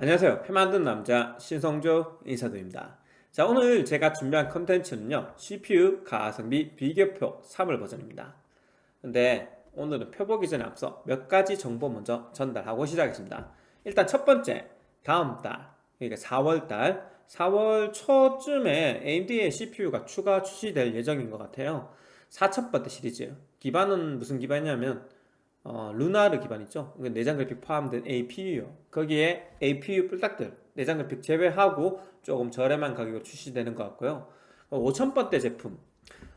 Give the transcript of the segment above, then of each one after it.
안녕하세요. 표 만든 남자 신성조 인사드립니다. 자 오늘 제가 준비한 컨텐츠는요 CPU 가성비 비교표 3월 버전입니다. 근데 오늘은 표 보기 전에 앞서 몇 가지 정보 먼저 전달하고 시작하겠습니다. 일단 첫 번째 다음 달 그러니까 4월달. 4월 초쯤에 AMD의 CPU가 추가 출시될 예정인 것 같아요. 4000번대 시리즈. 기반은 무슨 기반이냐면 어, 루나르 기반 있죠. 내장 그래픽 포함된 APU요. 거기에 APU 뿔딱들 내장 그래픽 제외하고 조금 저렴한 가격으로 출시되는 것 같고요. 5000번대 어, 제품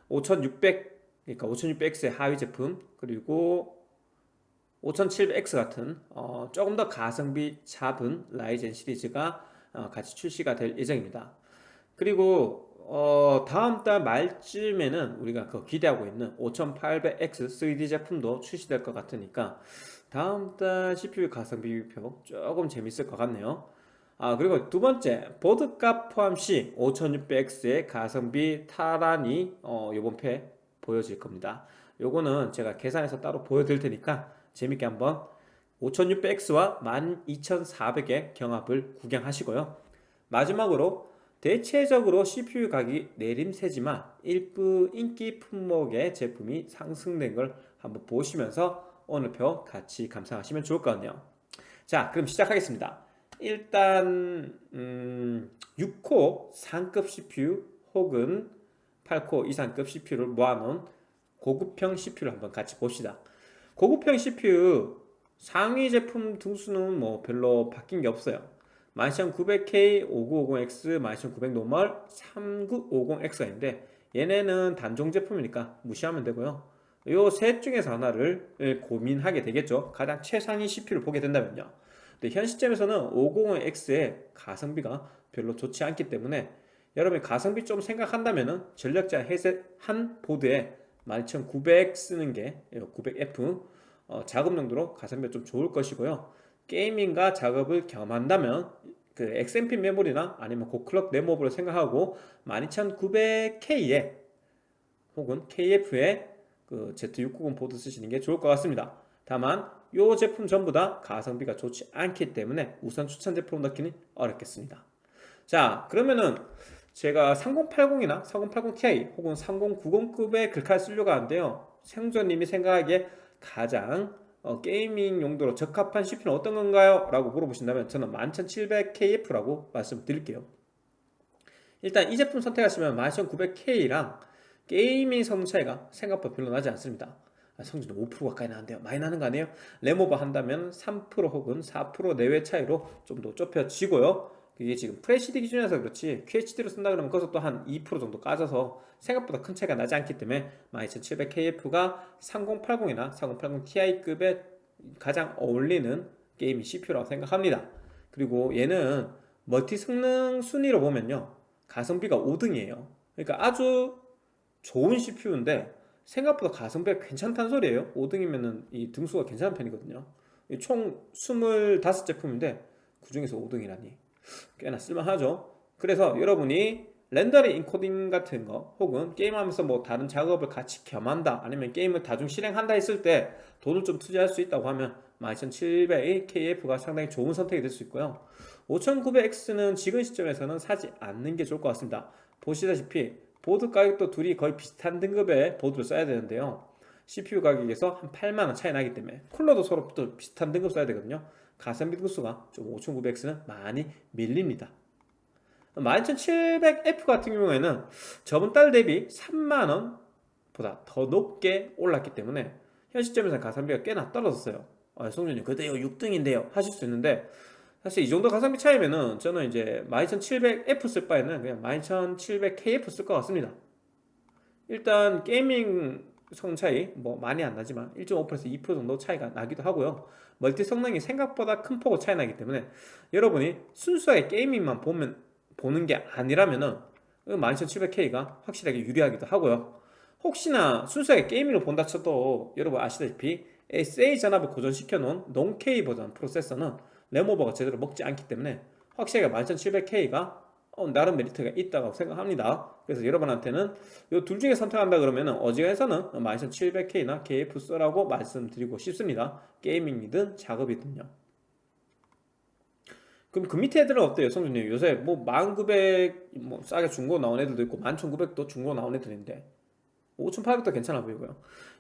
5600 그러니까 5600X의 하위 제품 그리고 5700X 같은 어, 조금 더 가성비 잡은 라이젠 시리즈가 어, 같이 출시가 될 예정입니다. 그리고 어, 다음 달 말쯤에는 우리가 그 기대하고 있는 5800X 3D 제품도 출시될 것 같으니까 다음 달 CPU 가성비 비교 조금 재밌을 것 같네요. 아 그리고 두 번째 보드값 포함 시 5600X의 가성비 탈환이 어, 요번 패 보여질 겁니다. 요거는 제가 계산해서 따로 보여드릴 테니까 재밌게 한번 5600X와 12400의 경합을 구경하시고요. 마지막으로 대체적으로 CPU 가격이 내림세지만 일부 인기 품목의 제품이 상승된 걸 한번 보시면서 오늘 표 같이 감상하시면 좋을 것 같네요. 자 그럼 시작하겠습니다. 일단 음, 6코어 이상급 CPU 혹은 8코어 이상급 CPU를 모아놓은 고급형 CPU를 한번 같이 봅시다. 고급형 CPU 상위 제품 등수는 뭐 별로 바뀐 게 없어요 12900K, 5950X, 12900 normal, 3950X가 있는데 얘네는 단종 제품이니까 무시하면 되고요. 요 셋 중에서 하나를 고민하게 되겠죠. 가장 최상위 CPU를 보게 된다면요. 근데 현 시점에서는 550X의 가성비가 별로 좋지 않기 때문에 여러분이 가성비 좀 생각한다면 전력자 해셋 한 보드에 12900 쓰는 게 900F 어, 작업 용도로 가성비가 좀 좋을 것이고요. 게이밍과 작업을 겸한다면 그 XMP 메모리나 아니면 고클럭 네모브를 생각하고 12900K에 혹은 KF에 그 Z690 보드 쓰시는 게 좋을 것 같습니다. 다만 이 제품 전부 다 가성비가 좋지 않기 때문에 우선 추천 제품 넣기는 어렵겠습니다. 자 그러면은 제가 3080이나 3080ti 혹은 3090급의 글카를 쓰려고 하는데요. 생존님이 생각하기에 가장 어, 게이밍 용도로 적합한 CPU는 어떤 건가요? 라고 물어보신다면 저는 11700KF라고 말씀드릴게요 일단 이 제품 선택하시면 11900K랑 gaming 성능 차이가 생각보다 별로 나지 않습니다 아, 성준님 5% 가까이 나는데요 많이 나는 거 아니에요? 램오버 한다면 3% 혹은 4% 내외 차이로 좀 더 좁혀지고요 이게 지금 FHD 기준에서 그렇지 QHD로 쓴다 그러면 그것도 한 2% 정도 까져서 생각보다 큰 차이가 나지 않기 때문에 12700KF가 3080이나 3080ti급에 가장 어울리는 gaming CPU라고 생각합니다. 그리고 얘는 멀티 성능 순위로 보면요. 가성비가 5등이에요. 그러니까 아주 좋은 CPU인데 생각보다 가성비가 괜찮다는 소리예요. 5등이면 이 등수가 괜찮은 편이거든요. 총 25제품인데 그 중에서 5등이라니 꽤나 쓸만하죠. 그래서 여러분이 렌더링 인코딩 같은 거 혹은 게임하면서 뭐 다른 작업을 같이 겸한다 아니면 게임을 다중 실행한다 했을 때 돈을 좀 투자할 수 있다고 하면 12700의 KF가 상당히 좋은 선택이 될 수 있고요. 5900X는 지금 시점에서는 사지 않는 게 좋을 것 같습니다. 보시다시피 보드 가격도 둘이 거의 비슷한 등급의 보드를 써야 되는데요. CPU 가격에서 한 8만원 차이 나기 때문에 쿨러도 서로 또 비슷한 등급 써야 되거든요 가성비 등수가 좀 5900X는 많이 밀립니다. 12700F 같은 경우에는 저번 달 대비 3만원 보다 더 높게 올랐기 때문에 현 시점에서 가성비가 꽤나 떨어졌어요. 아, 성준님 그래도 6등인데요. 하실 수 있는데 사실 이 정도 가성비 차이면은 저는 이제 12700F 쓸 바에는 그냥 12700KF 쓸 것 같습니다. 일단 gaming 성능 차이 뭐 많이 안 나지만 1.5%에서 2% 정도 차이가 나기도 하고요. 멀티 성능이 생각보다 큰 폭으로 차이 나기 때문에 여러분이 순수하게 gaming만 보면 보는 게 아니라면은 12700K가 확실하게 유리하기도 하고요. 혹시나 순수하게 게이밍을 본다 쳐도 여러분 아시다시피 SA 전압을 고정시켜 놓은 non-K 버전 프로세서는 램오버가 제대로 먹지 않기 때문에 확실하게 12700K가 어, 나름 메리트가 있다고 생각합니다 그래서 여러분한테는 이 둘 중에 선택한다 그러면 어지간해서는 12700K나 KF 써라고 말씀드리고 싶습니다 게이밍이든 작업이든요 그럼 그 밑에 애들은 어때요, 성준님? 요새 뭐 10900, 뭐 싸게 중고 나온 애들도 있고 11900도 중고 나온 애들인데 5800도 괜찮아 보이고요.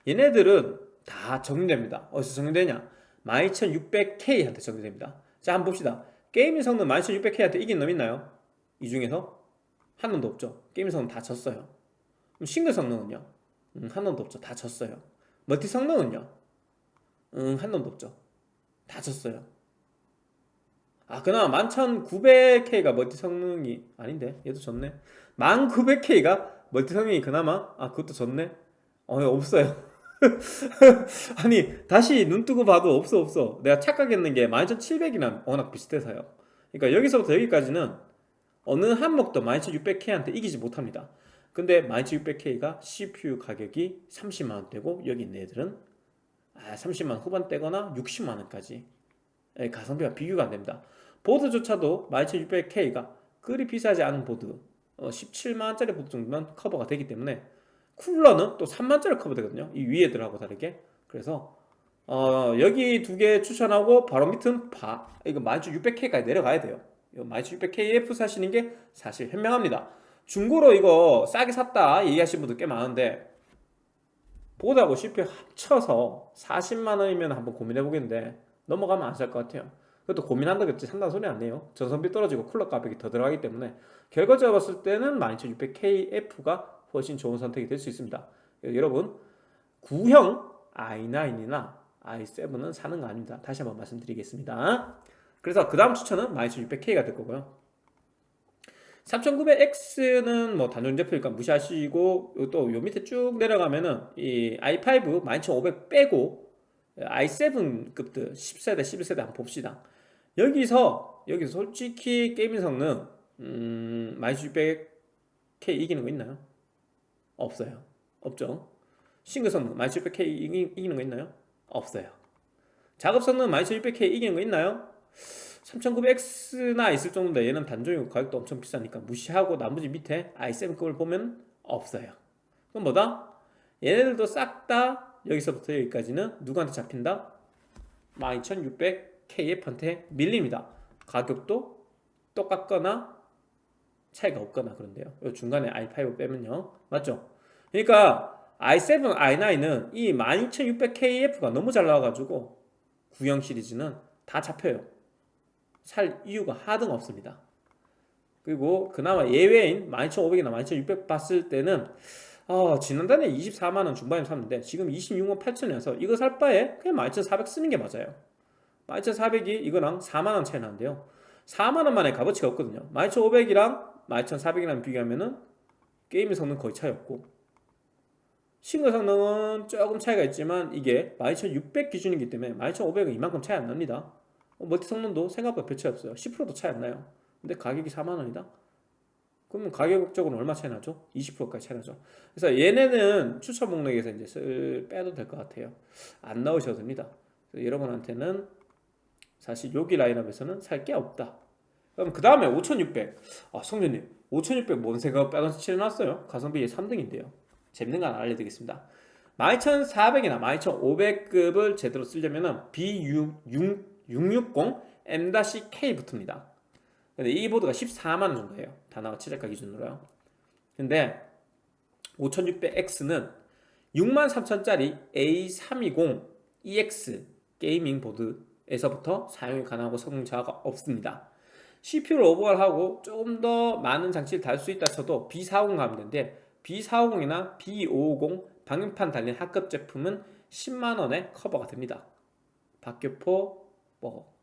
얘네들은 다 정리됩니다. 어디서 정리되냐? 12600K한테 정리됩니다. 자, 한번 봅시다. gaming 성능 12600K한테 이긴 놈 있나요? 이 중에서? 한 놈도 없죠. 성능 다 졌어요. 그럼 싱글 성능은요? 음, 한 놈도 없죠. 다 졌어요. 멀티 성능은요? 음, 한 놈도 없죠. 다 졌어요. 아, 그나마 11900K가 멀티 성능이 아닌데 얘도 졌네. 1900K가 멀티 성능이 그나마 아 그것도 졌네. 어 없어요. 아니 다시 눈 뜨고 봐도 없어 없어. 내가 착각했는 게 12700이랑 워낙 비슷해서요. 그러니까 여기서부터 여기까지는 어느 한목도 12600K한테 이기지 못합니다. 근데 12600K가 CPU 가격이 30만원대고 여기 있는 애들은 아, 30만원 후반대거나 60만원까지 가성비가 비교가 안됩니다. 보드조차도 12600K가 그리 비싸지 않은 보드 어, 17만원짜리 보드 정도면 커버가 되기 때문에 쿨러는 또 3만원짜리 커버 되거든요. 이 위에 애들하고 다르게. 그래서 어, 여기 두 개 추천하고 바로 밑은 바 이거 12600K까지 내려가야 돼요 12600KF 사시는 게 사실 현명합니다. 중고로 이거 싸게 샀다 얘기하시는 분들 꽤 많은데 보드하고 CPU 합쳐서 40만원이면 한번 고민해 보겠는데 넘어가면 안 살 것 같아요. 그것도 고민한다겠지 산다는 소리 아니에요. 전선비 떨어지고 쿨러 가격이 더 들어가기 때문에 결과적으로 봤을 때는 12600KF가 훨씬 좋은 선택이 될 수 있습니다. 여러분 구형 i9이나 i7은 사는 거 아닙니다. 다시 한번 말씀드리겠습니다 그래서 그 다음 추천은 12600K가 될 거고요 3900X는 뭐 단종 제품이니까 무시하시고 또 요 밑에 쭉 내려가면은 이 i5 12500 빼고 i7급들 10세대 11세대 한번 봅시다 여기서 여기서 솔직히 게이밍 성능 음, 12600K 이기는 거 있나요? 없어요 없죠 싱글 성능 12600K 이기, 이기는 거 있나요? 없어요 작업 성능 12600K 이기는 거 있나요? 3900X나 있을 정도인데 얘는 단종이고 가격도 엄청 비싸니까 무시하고 나머지 밑에 i7급을 보면 없어요 그럼 뭐다? 얘네들도 싹 다 여기서부터 여기까지는 누구한테 잡힌다? 12600KF한테 밀립니다 가격도 똑같거나 차이가 없거나 그런데요 중간에 i5 빼면요 맞죠? 그러니까 i7, i9은 이 12600KF가 너무 잘 나와가지고 구형 시리즈는 다 잡혀요 살 이유가 하등 없습니다. 그리고 그나마 예외인 12500이나 12600 봤을 때는 어, 지난달에 24만원 중반에 샀는데 지금 26만 8천원이어서 이거 살 바에 그냥 12400 쓰는 게 맞아요. 12400이 이거랑 4만원 차이 나는데요. 4만원 만에 값어치가 없거든요. 12500이랑 12400이랑 비교하면 은 게임 성능 거의 차이 없고. 싱글 성능은 조금 차이가 있지만 이게 12600 기준이기 때문에 12500은 이만큼 차이 안 납니다. 어, 멀티 성능도 생각보다 별 차이 없어요. 10%도 차이 안 나요. 근데 가격이 4만원이다? 그러면 가격적으로 얼마 차이 나죠? 20%까지 차이 나죠. 그래서 얘네는 추천 목록에서 이제 쓸 빼도 될 것 같아요. 안 나오셔도 됩니다. 여러분한테는 사실 여기 라인업에서는 살 게 없다. 그럼 그 다음에 5600 아, 성준님 5600뭔 생각 빼서 칠해놨어요? 가성비 3등인데요. 재밌는 거 하나 알려드리겠습니다. 12400이나 12500급을 제대로 쓰려면 B6 660 M-K 붙습니다. 근데 이 보드가 14만원 정도예요. 다나와 최저가 기준으로요. 근데 5600X는 63,000짜리 A320 EX 게이밍 보드에서부터 사용이 가능하고 성능 저하가 없습니다. CPU를 오버하고 조금 더 많은 장치를 달 수 있다 쳐도 B450 가면 되는데 B450이나 B550 방열판 달린 하급 제품은 10만원에 커버가 됩니다. 박격포 뭐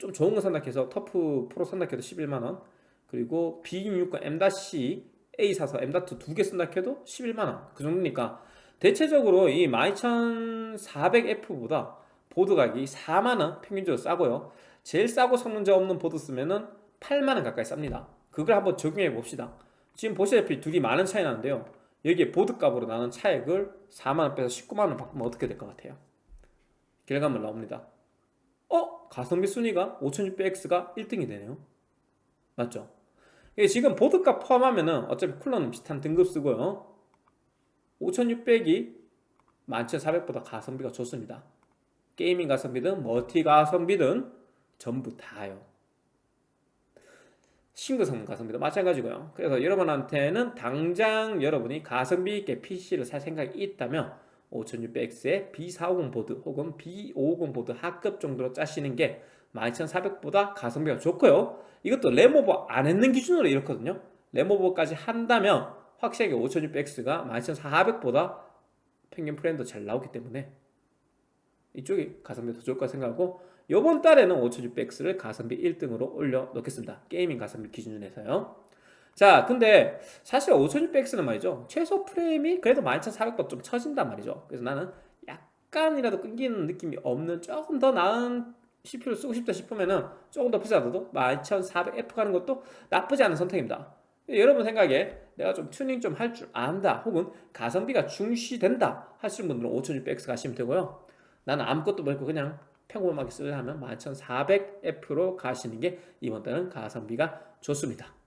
좀 좋은 거 산다 해서 TUF Pro 산다 해도 11만원. 그리고 B660 M-A 사서 M.2 두 개 쓴다 해도 11만원. 그 정도니까 대체적으로 이 12400F보다 보드 가격이 4만원 평균적으로 싸고요. 제일 싸고 성능 차 없는 보드 쓰면은 8만원 가까이 쌉니다. 그걸 한번 적용해 봅시다. 지금 보시다시피 둘이 많은 차이 나는데요. 여기에 보드 값으로 나는 차액을 4만원 빼서 19만원 바꾸면 어떻게 될 것 같아요? 결과물 나옵니다 어? 가성비 순위가 5600X가 1등이 되네요. 맞죠? 지금 보드값 포함하면은 어차피 쿨러는 비슷한 등급 쓰고요. 5600이 11400보다 가성비가 좋습니다. gaming 가성비든 멀티 가성비든 전부 다요. 싱글 성능 가성비도 마찬가지고요. 그래서 여러분한테는 당장 여러분이 가성비 있게 PC를 살 생각이 있다면 5600X의 B450 보드 혹은 B550 보드 하급 정도로 짜시는 게 12400보다 가성비가 좋고요. 이것도 램오버 안 했는 기준으로 이렇거든요. 램오버까지 한다면 확실하게 5600X가 12400보다 평균 프레임도 잘 나오기 때문에 이쪽이 가성비 더 좋을 거라 생각하고 이번 달에는 5600X를 가성비 1등으로 올려 놓겠습니다. gaming 가성비 기준에서요 자 근데 사실 5600X는 말이죠. 최소 프레임이 그래도 12400보다 좀 처진단 말이죠. 그래서 나는 약간이라도 끊기는 느낌이 없는 조금 더 나은 CPU를 쓰고 싶다 싶으면은 조금 더 비싸도 12400F 가는 것도 나쁘지 않은 선택입니다. 여러분 생각에 내가 좀 튜닝 좀 할 줄 안다 혹은 가성비가 중시된다 하시는 분들은 5600X 가시면 되고요. 나는 아무것도 모르고 그냥 평범하게 쓰려면 12400F로 가시는 게 이번 달은 가성비가 좋습니다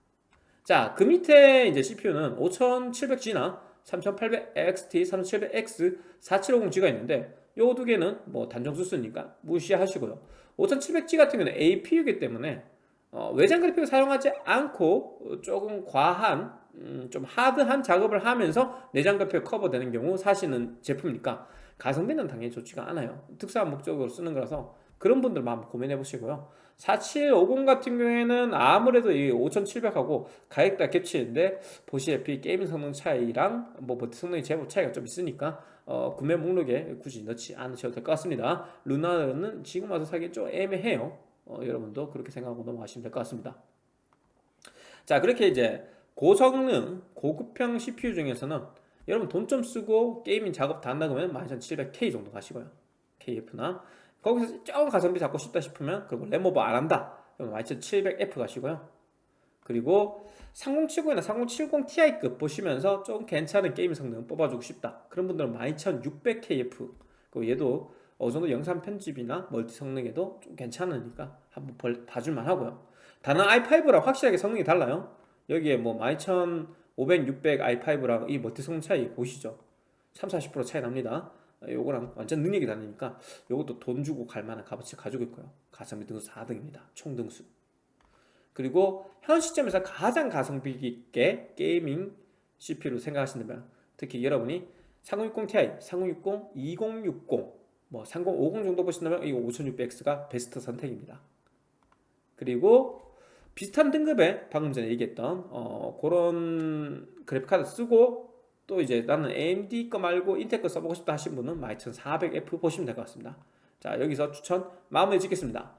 자, 그 밑에 이제 CPU는 5700G나 3800XT, 3700X, 4750G가 있는데 요 두 개는 뭐 단정수 쓰니까 무시하시고요. 5700G 같은 경우는 APU이기 때문에 어, 외장 그래픽을 사용하지 않고 조금 과한 음, 좀 하드한 작업을 하면서 내장 그래픽 커버되는 경우 사시는 제품이니까 가성비는 당연히 좋지가 않아요. 특수한 목적으로 쓰는 거라서 그런 분들만 한번 고민해 보시고요. 4750 같은 경우에는 아무래도 이 5700하고 가격대 겹치는데 보시다시피 게임 성능 차이랑 뭐 성능이 제법 차이가 좀 있으니까 어, 구매 목록에 굳이 넣지 않으셔도 될 것 같습니다. 루나는 지금 와서 사기 좀 애매해요. 어, 여러분도 그렇게 생각하고 넘어가시면 될 것 같습니다. 자 그렇게 이제 고성능 고급형 CPU 중에서는 여러분 돈 좀 쓰고 gaming 작업 다 한다 그러면 12700K 정도 가시고요 KF나 거기서 조금 가성비 잡고 싶다 싶으면 그리고 램오버 안 한다. 그럼 12700F 가시고요. 그리고 3070이나 3070ti급 보시면서 좀 괜찮은 게임 성능 뽑아주고 싶다. 그런 분들은 12600KF 그리고 얘도 어느 정도 영상 편집이나 멀티 성능에도 좀 괜찮으니까 한번 봐줄만 하고요. 다른 i5랑 확실하게 성능이 달라요. 여기에 뭐 12500, 600 i5랑 이 멀티 성능 차이 보시죠. 3, 40% 차이 납니다 요거랑 완전 능력이 다르니까 요것도 돈 주고 갈 만한 값어치 가지고 있고요. 가성비 등수 4등입니다. 총 등수. 그리고 현 시점에서 가장 가성비 있게 게이밍 CPU를 생각하신다면 특히 여러분이 3060 Ti, 3060, 2060, 뭐 3050 정도 보신다면 이 5600X가 베스트 선택입니다. 그리고 비슷한 등급의 방금 전에 얘기했던 어, 그런 그래픽카드 쓰고 또 이제 나는 AMD 거 말고 인텔 거 써보고 싶다 하신 분은 12400F 보시면 될 것 같습니다. 자 여기서 추천 마무리 짓겠습니다.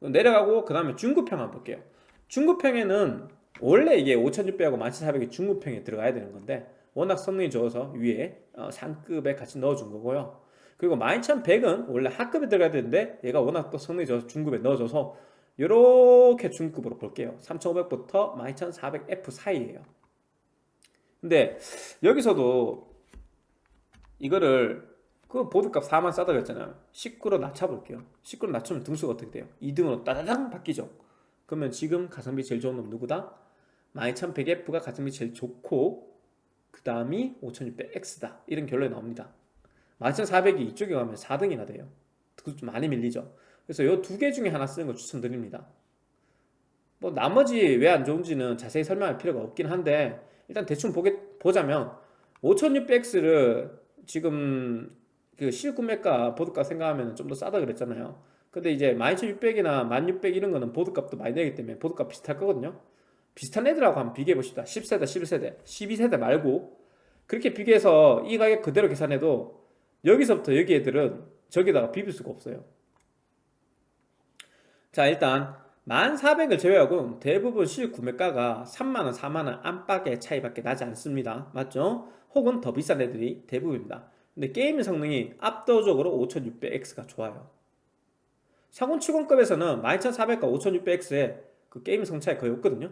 내려가고 그 다음에 중급평 한번 볼게요. 중급평에는 원래 이게 5600하고 12400이 중급평에 들어가야 되는 건데 워낙 성능이 좋아서 위에 어, 상급에 같이 넣어준 거고요. 그리고 12100은 원래 하급에 들어가야 되는데 얘가 워낙 또 성능이 좋아서 중급에 넣어줘서 이렇게 중급으로 볼게요. 3500부터 12400F 사이에요 근데 여기서도 이거를 그 보드값 4만 싸다 그랬잖아요. 19로 낮춰볼게요. 19로 낮추면 등수가 어떻게 돼요? 2등으로 따다당 바뀌죠. 그러면 지금 가성비 제일 좋은 놈 누구다? 12100F가 가성비 제일 좋고 그 다음이 5600X다. 이런 결론이 나옵니다. 12400이 이쪽에 가면 4등이나 돼요. 그것도 좀 많이 밀리죠. 그래서 이 두 개 중에 하나 쓰는 거 추천드립니다. 뭐 나머지 왜 안 좋은지는 자세히 설명할 필요가 없긴 한데 일단 대충 보게, 보자면 5600X를 지금 그 실구매가 보드값 생각하면 좀 더 싸다 그랬잖아요. 근데 이제 12600이나 1600 이런 거는 보드값도 많이 내기 때문에 보드값 비슷할 거거든요. 비슷한 애들하고 한번 비교해 봅시다. 10세대 11세대 12세대 말고. 그렇게 비교해서 이 가격 그대로 계산해도 여기서부터 여기 애들은 저기다가 비빌 수가 없어요. 자 일단 1400을 제외하고 대부분 실구매가가 3만원 4만원 안팎의 차이밖에 나지 않습니다. 맞죠? 혹은 더 비싼 애들이 대부분입니다. 근데 게임 성능이 압도적으로 5600X가 좋아요. 3070급에서는 12400과 5600X의 그 게임 성능 차이 거의 없거든요.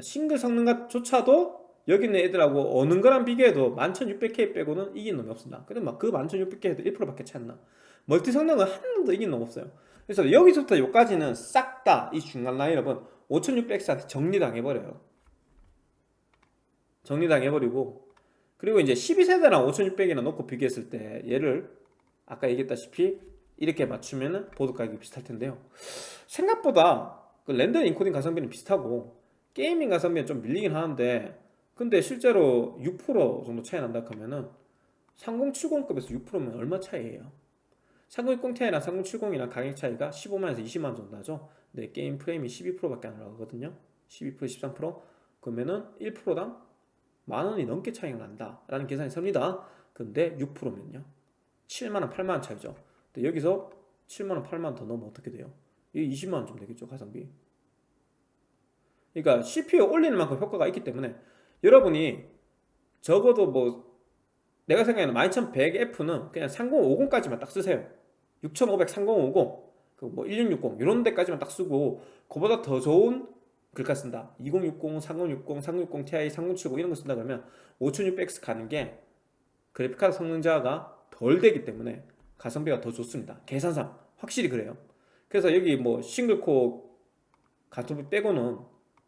싱글 성능조차도 여기 있는 애들하고 어느 거랑 비교해도 11600K 빼고는 이긴 놈이 없습니다. 근데 막 그 11600K에도 1%밖에 차이 안 나. 멀티 성능은 한 놈도 이긴 놈 없어요 그래서 여기서부터 여기까지는 싹 다 이 중간 라인업은 5600X한테 정리당해버려요 정리당해버리고 그리고 이제 12세대랑 5600이나 놓고 비교했을 때 얘를 아까 얘기했다시피 이렇게 맞추면 보드 가격이 비슷할 텐데요 생각보다 그 렌더 인코딩 가성비는 비슷하고 gaming 가성비는 좀 밀리긴 하는데 근데 실제로 6% 정도 차이 난다 하면은 3070급에서 6%면 얼마 차이예요? 3060 Ti랑 3070이랑 가격 차이가 15만에서 20만 정도 나죠. 근데 게임 프레임이 12%밖에 안 올라가거든요. 12% 13% 그러면은 1%당 만원이 넘게 차이가 난다 라는 계산이 섭니다. 근데 6%면요. 7만원 8만원 차이죠. 근데 여기서 7만원 8만원 더 넣으면 어떻게 돼요? 이 20만원 좀 되겠죠 가성비. 그러니까 CPU 올리는 만큼 효과가 있기 때문에 여러분이 적어도 뭐 내가 생각하는 12100F는 그냥 3050까지만 딱 쓰세요 6500 3050 그뭐 1660 이런 데까지만 딱 쓰고 그보다 더 좋은 글카 쓴다. 2060, 3060, 3060 Ti, 3070 이런 거 쓴다 그러면 5600X 가는 게 그래픽카드 성능자가 덜 되기 때문에 가성비가 더 좋습니다. 계산상 확실히 그래요. 그래서 여기 뭐 싱글코어 가성비 빼고는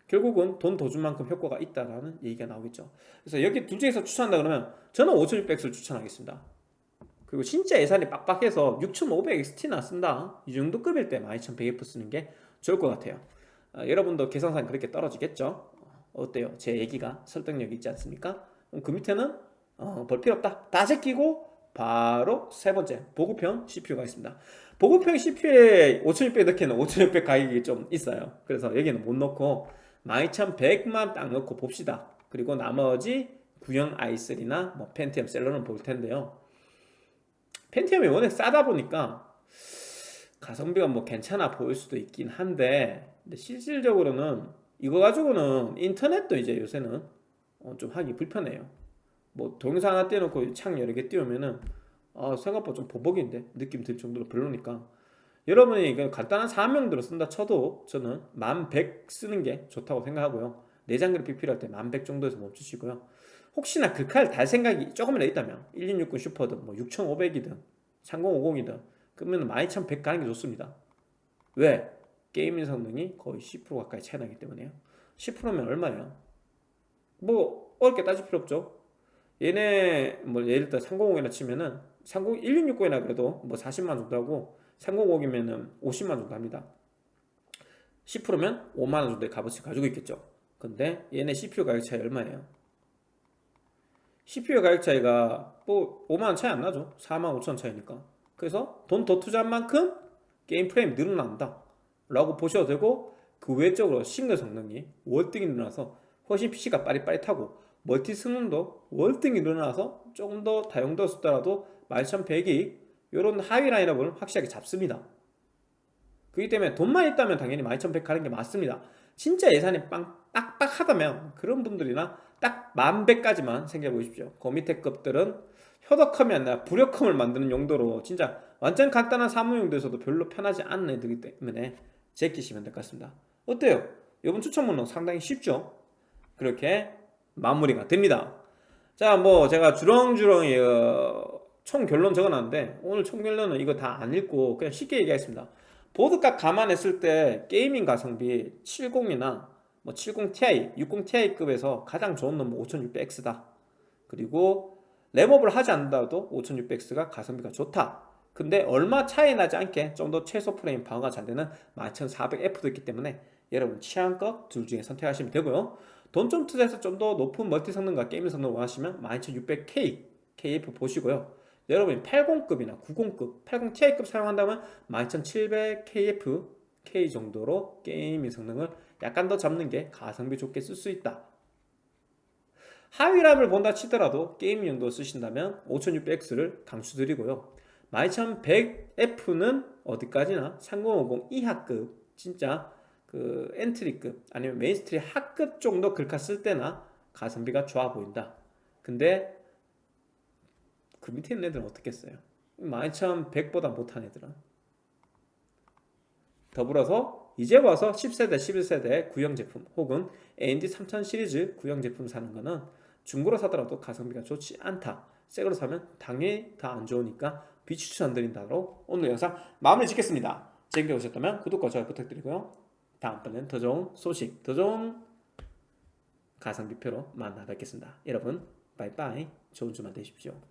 결국은 돈 더 준 만큼 효과가 있다라는 얘기가 나오겠죠. 그래서 여기 둘 중에서 추천한다 그러면 저는 5600X를 추천하겠습니다 그리고 진짜 예산이 빡빡해서 6500XT나 쓴다. 이 정도 급일 때 12100F 쓰는 게 좋을 것 같아요. 아, 여러분도 계산상 그렇게 떨어지겠죠? 어때요? 제 얘기가 설득력 있지 않습니까? 그럼 그 밑에는 어, 볼 필요 없다. 다 제끼고 바로 세 번째 보급형 CPU가 있습니다. 보급형 CPU에 5600 넣기에는 5600 가격이 좀 있어요. 그래서 여기는 못 넣고 12100만 딱 넣고 봅시다. 그리고 나머지 구형 i3나 뭐 펜티엄 셀러는 볼 텐데요 펜티엄이 워낙 싸다 보니까 가성비가 뭐 괜찮아 보일 수도 있긴 한데 근데 실질적으로는 이거 가지고는 인터넷도 이제 요새는 어, 좀 하기 불편해요. 뭐 동영상 하나 띄워놓고 창 여러 개 띄우면은 아, 생각보다 좀 보복인데 느낌 들 정도로 별로니까. 여러분이 그 간단한 사명들을 쓴다 쳐도 저는 1100 쓰는 게 좋다고 생각하고요. 내장 그래픽 필요할 때1100 정도에서 멈추시고요 혹시나 그 칼 달 생각이 조금이라도 있다면 1660 슈퍼든 뭐 6500이든 3050이든 그러면 12100 가는 게 좋습니다 왜? 게이밍 성능이 거의 10% 가까이 차이 나기 때문에요 10%면 얼마예요? 뭐 어렵게 따질 필요 없죠 얘네 뭐 예를 들어 350이나 치면은 30, 1660이나 그래도 뭐 40만 정도 하고 305이면은 50만 정도 합니다 10%면 5만원 정도의 값어치 가지고 있겠죠 근데 얘네 CPU 가격 차이 얼마예요? CPU 가격 차이가 뭐 5만원 차이 안 나죠. 4만 5천 차이니까. 그래서 돈 더 투자한 만큼 게임 프레임 늘어난다. 라고 보셔도 되고 그 외적으로 싱글 성능이 월등히 늘어나서 훨씬 PC가 빠릿빠릿하고 멀티 성능도 월등히 늘어나서 조금 더 다용도를 쓰더라도 12100이 이런 하위 라인업을 확실하게 잡습니다. 그렇기 때문에 돈만 있다면 당연히 12100 가는 게 맞습니다. 진짜 예산이 빵, 빡빡하다면 그런 분들이나 딱 1100까지만 생각해 보십시오 그 밑에 급들은 효덕함이 아니라 부력함을 만드는 용도로 진짜 완전 간단한 사무용도에서도 별로 편하지 않은 애들이기 때문에 제끼시면 될 것 같습니다 어때요? 이번 추천문은 상당히 쉽죠? 그렇게 마무리가 됩니다 자 뭐 제가 주렁주렁 어, 총 결론 적어놨는데 오늘 총 결론은 이거 다 안 읽고 그냥 쉽게 얘기하겠습니다 보드값 감안했을 때 게이밍 가성비 70이나 뭐 70ti, 60ti급에서 가장 좋은 놈은 5600X다. 그리고 랩업을 하지 않는다도 5600X가 가성비가 좋다. 근데 얼마 차이 나지 않게 좀 더 최소 프레임 방어가 잘 되는 12400F도 있기 때문에 여러분 취향껏 둘 중에 선택하시면 되고요. 돈 좀 투자해서 좀 더 높은 멀티 성능과 게임 성능을 원하시면 12600K KF 보시고요. 여러분이 80급이나 90급, 80ti급 사용한다면 12700KF K 정도로 gaming 성능을 약간 더 잡는 게 가성비 좋게 쓸 수 있다. 하위 라인을 본다 치더라도 게임 용도 쓰신다면 5600X를 강추드리고요. 12100F는 어디까지나 3050 이하급 진짜 그 entry급 아니면 mainstream 하급 정도 글카 쓸 때나 가성비가 좋아 보인다. 근데 그 밑에 있는 애들은 어떻겠어요? 12100보다 못한 애들은. 더불어서 이제 와서 10세대 11세대 구형 제품 혹은 AMD 3000 시리즈 구형 제품 사는 거는 중고로 사더라도 가성비가 좋지 않다. 새거로 사면 당연히 다 안 좋으니까 비추천드린다로 오늘 영상 마무리 짓겠습니다. 재밌게 보셨다면 구독과 좋아요 부탁드리고요. 다음번엔 더 좋은 소식 더 좋은 가성비표로 만나 뵙겠습니다. 여러분 바이바이. 좋은 주말 되십시오